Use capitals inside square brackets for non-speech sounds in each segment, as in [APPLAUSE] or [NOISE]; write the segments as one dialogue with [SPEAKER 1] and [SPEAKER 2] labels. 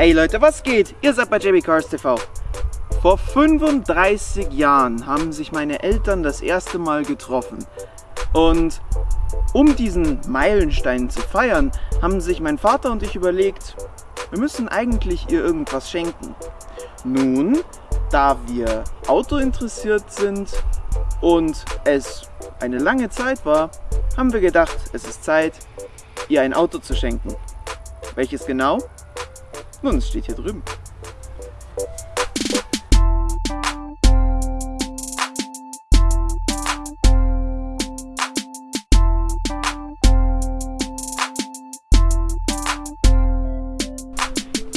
[SPEAKER 1] Hey Leute, was geht? Ihr seid bei JB Cars TV. Vor 35 Jahren haben sich meine Eltern das erste Mal getroffen. Und um diesen Meilenstein zu feiern, haben sich mein Vater und ich überlegt, wir müssen eigentlich ihr irgendwas schenken. Nun, da wir Auto interessiert sind und es eine lange Zeit war, haben wir gedacht, es ist Zeit, ihr ein Auto zu schenken. Welches genau? Nun, es steht hier drüben.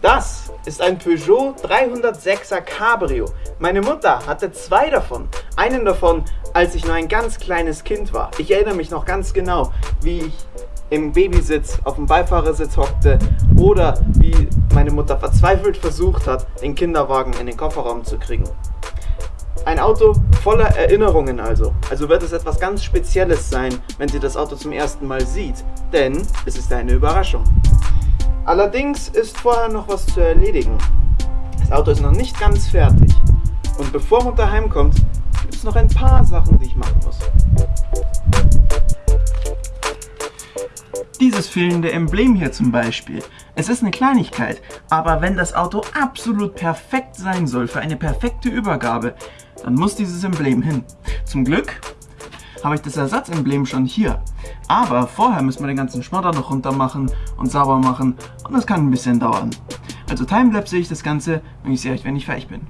[SPEAKER 1] Das ist ein Peugeot 306er Cabrio. Meine Mutter hatte zwei davon. Einen davon, als ich nur ein ganz kleines Kind war. Ich erinnere mich noch ganz genau, wie ich im Babysitz auf dem Beifahrersitz hockte oder wie meine Mutter verzweifelt versucht hat, den Kinderwagen in den Kofferraum zu kriegen. Ein Auto voller Erinnerungen also. Also wird es etwas ganz Spezielles sein, wenn sie das Auto zum ersten Mal sieht, denn es ist eine Überraschung. Allerdings ist vorher noch was zu erledigen. Das Auto ist noch nicht ganz fertig. Und bevor Mutter heimkommt, gibt es noch ein paar Sachen, die ich machen muss. Dieses fehlende Emblem hier zum Beispiel. Es ist eine Kleinigkeit, aber wenn das Auto absolut perfekt sein soll für eine perfekte Übergabe, dann muss dieses Emblem hin. Zum Glück habe ich das Ersatzemblem schon hier. Aber vorher müssen wir den ganzen Schmodder noch runter machen und sauber machen und das kann ein bisschen dauern. Also timelapse ich das Ganze und ich sehe euch, wenn ich fertig bin.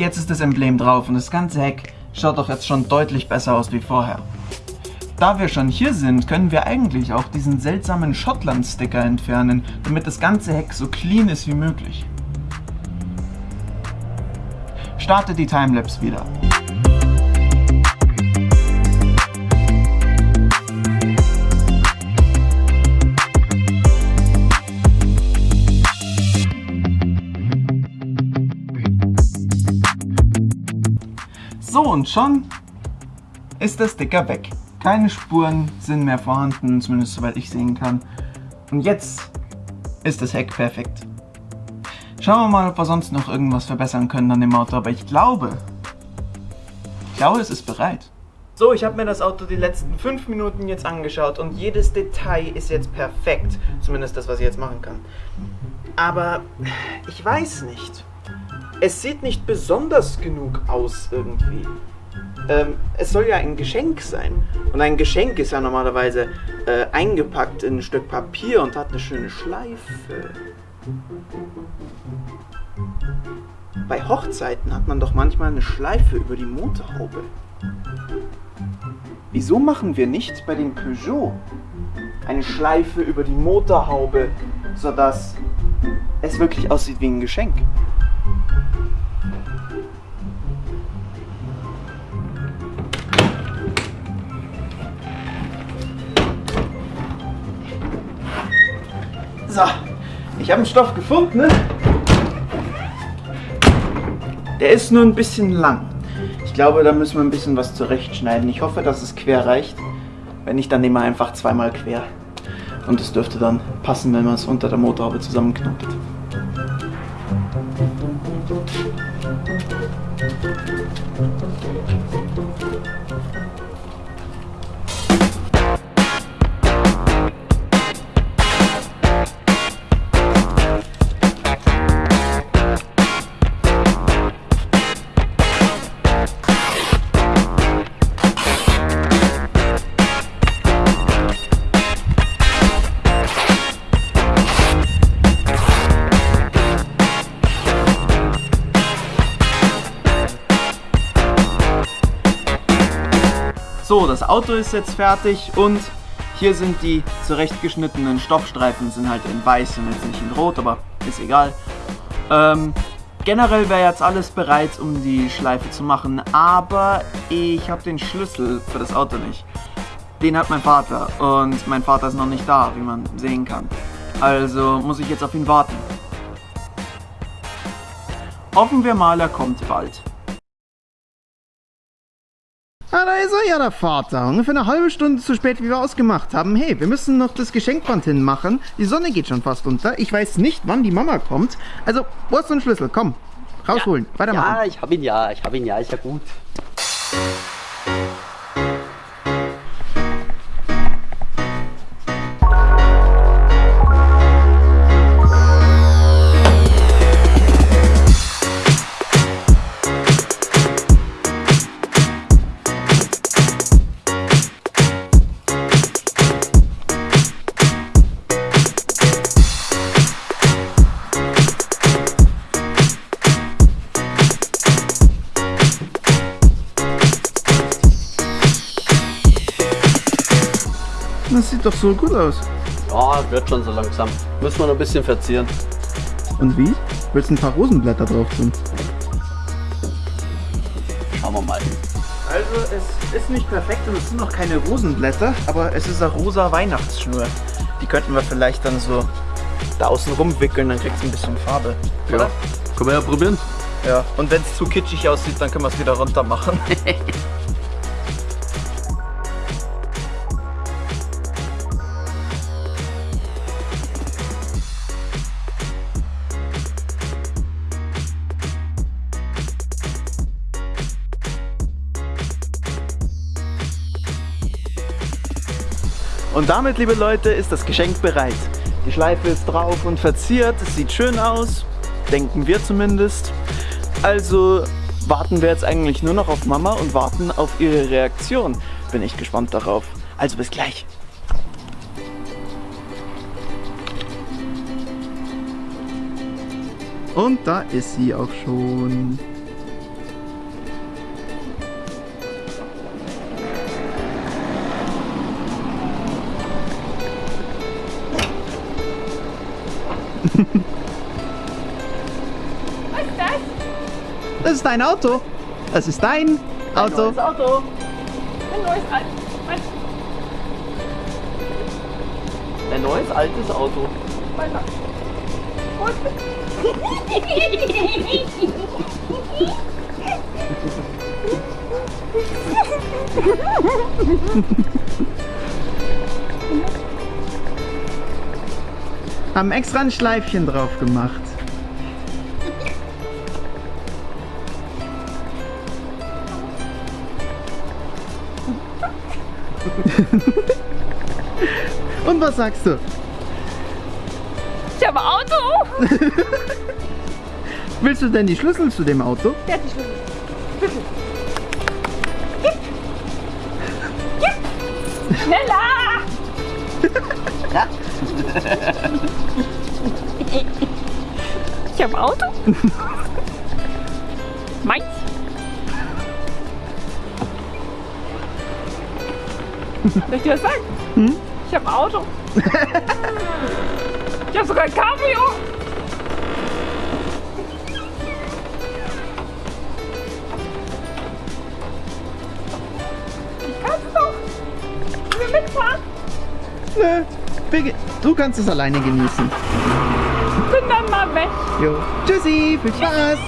[SPEAKER 1] Jetzt ist das Emblem drauf und das ganze Heck schaut doch jetzt schon deutlich besser aus wie vorher. Da wir schon hier sind, können wir eigentlich auch diesen seltsamen Schottland-Sticker entfernen, damit das ganze Heck so clean ist wie möglich. Starte die Timelapse wieder. Und schon ist der Sticker weg. Keine Spuren sind mehr vorhanden, zumindest soweit ich sehen kann. Und jetzt ist das Heck perfekt. Schauen wir mal, ob wir sonst noch irgendwas verbessern können an dem Auto, aber ich glaube, ich glaube, es ist bereit. So, ich habe mir das Auto die letzten 5 Minuten jetzt angeschaut und jedes Detail ist jetzt perfekt. Zumindest das, was ich jetzt machen kann. Aber ich weiß nicht es sieht nicht besonders genug aus irgendwie. Ähm, es soll ja ein Geschenk sein. Und ein Geschenk ist ja normalerweise äh, eingepackt in ein Stück Papier und hat eine schöne Schleife. Bei Hochzeiten hat man doch manchmal eine Schleife über die Motorhaube. Wieso machen wir nicht bei dem Peugeot eine Schleife über die Motorhaube, sodass es wirklich aussieht wie ein Geschenk? So, ich habe einen Stoff gefunden. Ne? Der ist nur ein bisschen lang. Ich glaube, da müssen wir ein bisschen was zurechtschneiden. Ich hoffe, dass es quer reicht. Wenn nicht, dann nehmen wir einfach zweimal quer. Und es dürfte dann passen, wenn man es unter der Motorhaube zusammenknotet. So, das Auto ist jetzt fertig und hier sind die zurechtgeschnittenen Stoffstreifen, sind halt in weiß und jetzt nicht in rot, aber ist egal. Ähm, generell wäre jetzt alles bereit, um die Schleife zu machen, aber ich habe den Schlüssel für das Auto nicht. Den hat mein Vater und mein Vater ist noch nicht da, wie man sehen kann. Also muss ich jetzt auf ihn warten. Hoffen wir mal, er kommt bald.
[SPEAKER 2] Ah, da ist er ja, der Vater. Ungefähr eine halbe Stunde zu spät, wie wir ausgemacht haben. Hey, wir müssen noch das Geschenkband hinmachen. Die Sonne geht schon fast unter. Ich weiß nicht, wann die Mama kommt. Also, wo ist ein Schlüssel? Komm, rausholen. Weitermachen.
[SPEAKER 3] Ja, ich hab ihn ja, ich hab ihn ja, ist ja gut.
[SPEAKER 2] Das sieht doch so gut aus.
[SPEAKER 3] Ja, wird schon so langsam. Müssen wir noch ein bisschen verzieren.
[SPEAKER 2] Und wie? Willst du ein paar Rosenblätter drauf tun?
[SPEAKER 3] Schauen wir mal.
[SPEAKER 1] Also es ist nicht perfekt und es sind noch keine Rosenblätter, aber es ist eine rosa Weihnachtsschnur. Die könnten wir vielleicht dann so da außen rumwickeln, dann kriegst du ein bisschen Farbe.
[SPEAKER 3] Ja. Können wir ja probieren.
[SPEAKER 1] Ja. Und wenn es zu kitschig aussieht, dann können wir es wieder runter machen. [LAUGHS] Und damit, liebe Leute, ist das Geschenk bereit. Die Schleife ist drauf und verziert. Es sieht schön aus. Denken wir zumindest. Also warten wir jetzt eigentlich nur noch auf Mama und warten auf ihre Reaktion. Bin ich gespannt darauf. Also bis gleich.
[SPEAKER 2] Und da ist sie auch schon.
[SPEAKER 4] Was ist das?
[SPEAKER 2] Das ist dein Auto. Das ist dein Auto.
[SPEAKER 3] Neues Auto.
[SPEAKER 4] Ein neues Alt. Was?
[SPEAKER 3] Ein neues altes Auto.
[SPEAKER 4] Weiter. Gut. [LAUGHS]
[SPEAKER 2] Haben extra ein Schleifchen drauf gemacht. [LAUGHS] Und was sagst du?
[SPEAKER 4] Ich habe Auto. [LAUGHS]
[SPEAKER 2] Willst du denn die Schlüssel zu dem Auto?
[SPEAKER 4] Der hat die Schlüssel. Schlüssel. Gib. Gib. Schneller. [LAUGHS] [LAUGHS] Ich habe Auto. [LAUGHS] Meins. Soll ich dir was sagen? Ich habe Auto. Ich habe sogar ein Cabrio. Ich kann es doch. Ich will mitfahren.
[SPEAKER 2] Nö. wir- Du kannst es alleine genießen.
[SPEAKER 4] Bin dann mal weg.
[SPEAKER 2] Jo. Tschüssi, viel Spaß.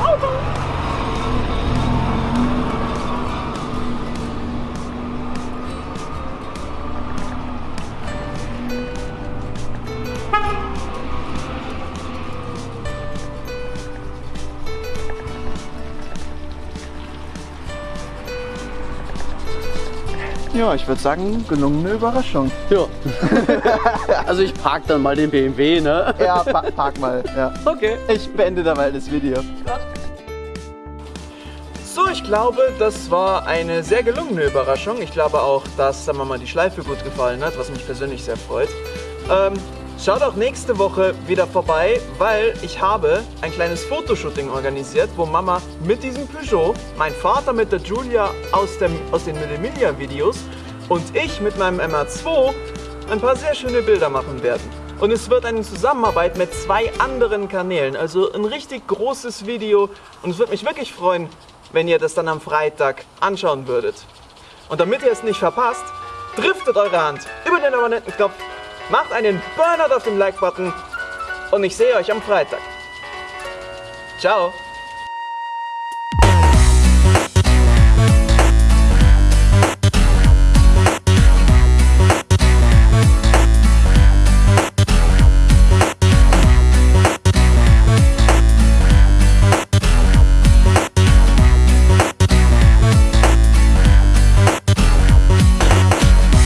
[SPEAKER 4] Auto.
[SPEAKER 1] Ja, ich würde sagen, gelungene Überraschung.
[SPEAKER 3] Ja. [LAUGHS] also ich park dann mal den BMW, ne?
[SPEAKER 1] Ja, pa park mal. Ja.
[SPEAKER 3] Okay.
[SPEAKER 1] Ich beende da mal das Video. So, ich glaube, das war eine sehr gelungene Überraschung. Ich glaube auch, dass der Mama die Schleife gut gefallen hat, was mich persönlich sehr freut. Ähm, schaut auch nächste Woche wieder vorbei, weil ich habe ein kleines Fotoshooting organisiert, wo Mama mit diesem Peugeot, mein Vater mit der Julia aus, dem, aus den Millimilia-Videos und ich mit meinem MR2 ein paar sehr schöne Bilder machen werden. Und es wird eine Zusammenarbeit mit zwei anderen Kanälen, also ein richtig großes Video. Und es würde mich wirklich freuen, wenn ihr das dann am Freitag anschauen würdet. Und damit ihr es nicht verpasst, driftet eure Hand über den Abonnentenknopf macht einen Burnout auf dem Like-Button und ich sehe euch am Freitag. Ciao.